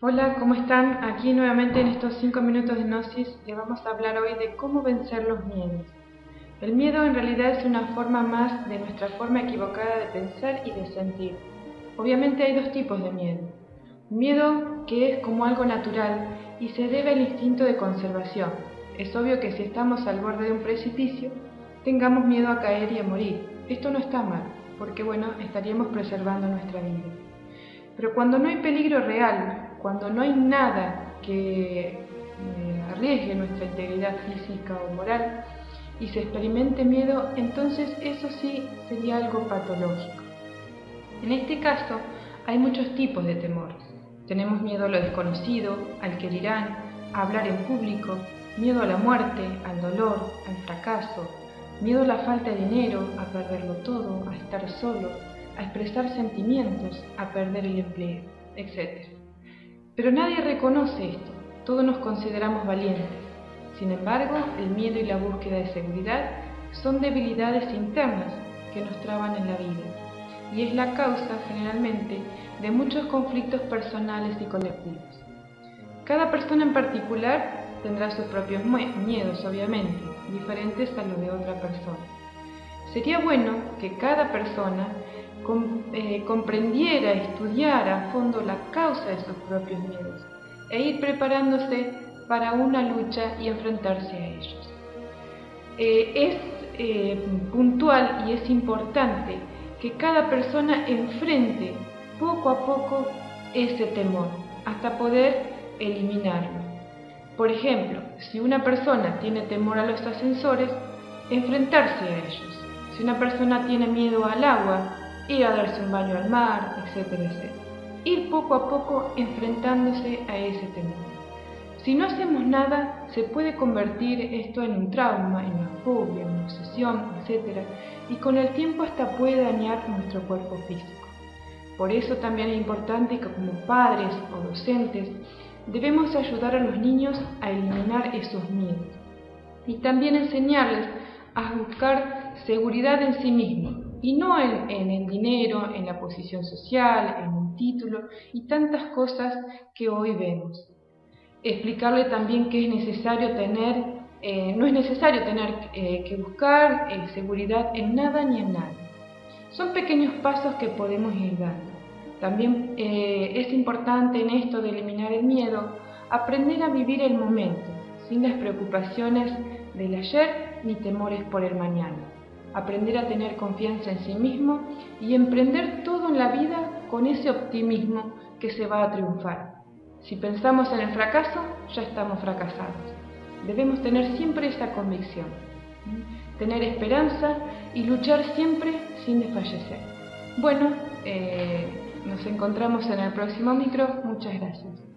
Hola, ¿cómo están? Aquí nuevamente en estos 5 minutos de Gnosis le vamos a hablar hoy de cómo vencer los miedos. El miedo en realidad es una forma más de nuestra forma equivocada de pensar y de sentir. Obviamente hay dos tipos de miedo. Miedo que es como algo natural y se debe al instinto de conservación. Es obvio que si estamos al borde de un precipicio, tengamos miedo a caer y a morir. Esto no está mal, porque bueno, estaríamos preservando nuestra vida. Pero cuando no hay peligro real, cuando no hay nada que eh, arriesgue nuestra integridad física o moral y se experimente miedo, entonces eso sí sería algo patológico. En este caso, hay muchos tipos de temor. Tenemos miedo a lo desconocido, al que dirán, a hablar en público, miedo a la muerte, al dolor, al fracaso, miedo a la falta de dinero, a perderlo todo, a estar solo, a expresar sentimientos, a perder el empleo, etc. Pero nadie reconoce esto, todos nos consideramos valientes. Sin embargo, el miedo y la búsqueda de seguridad son debilidades internas que nos traban en la vida y es la causa generalmente de muchos conflictos personales y colectivos. Cada persona en particular tendrá sus propios miedos, obviamente, diferentes a los de otra persona. Sería bueno que cada persona eh, comprendiera, estudiara a fondo la causa de sus propios miedos e ir preparándose para una lucha y enfrentarse a ellos. Eh, es eh, puntual y es importante que cada persona enfrente poco a poco ese temor hasta poder eliminarlo. Por ejemplo, si una persona tiene temor a los ascensores, enfrentarse a ellos. Si una persona tiene miedo al agua, ir a darse un baño al mar, etcétera, etcétera. Ir poco a poco enfrentándose a ese temor. Si no hacemos nada, se puede convertir esto en un trauma, en una fobia, en una obsesión, etcétera, y con el tiempo hasta puede dañar nuestro cuerpo físico. Por eso también es importante que como padres o docentes debemos ayudar a los niños a eliminar esos miedos y también enseñarles a buscar seguridad en sí mismos, y no en, el dinero, en la posición social, en un título y tantas cosas que hoy vemos. Explicarle también que es necesario tener, eh, no es necesario tener eh, que buscar eh, seguridad en nada ni en nadie. Son pequeños pasos que podemos ir dando. También es importante en esto de eliminar el miedo, aprender a vivir el momento, sin las preocupaciones del ayer ni temores por el mañana aprender a tener confianza en sí mismo y emprender todo en la vida con ese optimismo que se va a triunfar. Si pensamos en el fracaso, ya estamos fracasados. Debemos tener siempre esa convicción, tener esperanza y luchar siempre sin desfallecer. Bueno, eh, nos encontramos en el próximo micro. Muchas gracias.